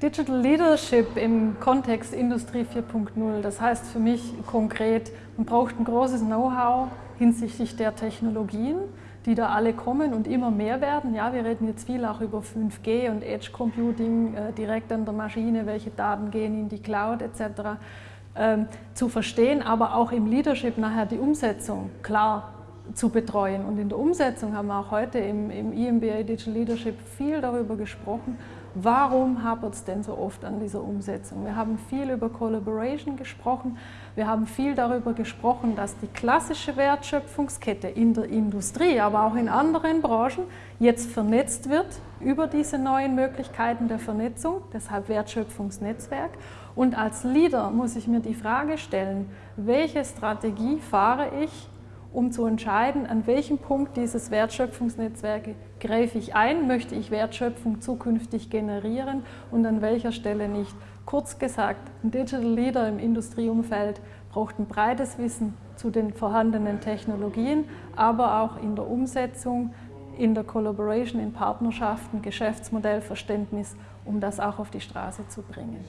Digital Leadership im Kontext Industrie 4.0, das heißt für mich konkret, man braucht ein großes Know-how hinsichtlich der Technologien, die da alle kommen und immer mehr werden. Ja, wir reden jetzt viel auch über 5G und Edge Computing äh, direkt an der Maschine, welche Daten gehen in die Cloud etc. Ähm, zu verstehen, aber auch im Leadership nachher die Umsetzung klar zu betreuen. Und in der Umsetzung haben wir auch heute im, im EMBA Digital Leadership viel darüber gesprochen, Warum hapert es denn so oft an dieser Umsetzung? Wir haben viel über Collaboration gesprochen. Wir haben viel darüber gesprochen, dass die klassische Wertschöpfungskette in der Industrie, aber auch in anderen Branchen jetzt vernetzt wird über diese neuen Möglichkeiten der Vernetzung, deshalb Wertschöpfungsnetzwerk. Und als Leader muss ich mir die Frage stellen, welche Strategie fahre ich, um zu entscheiden, an welchem Punkt dieses Wertschöpfungsnetzwerke greife ich ein, möchte ich Wertschöpfung zukünftig generieren und an welcher Stelle nicht. Kurz gesagt, ein Digital Leader im Industrieumfeld braucht ein breites Wissen zu den vorhandenen Technologien, aber auch in der Umsetzung, in der Collaboration, in Partnerschaften, Geschäftsmodellverständnis, um das auch auf die Straße zu bringen.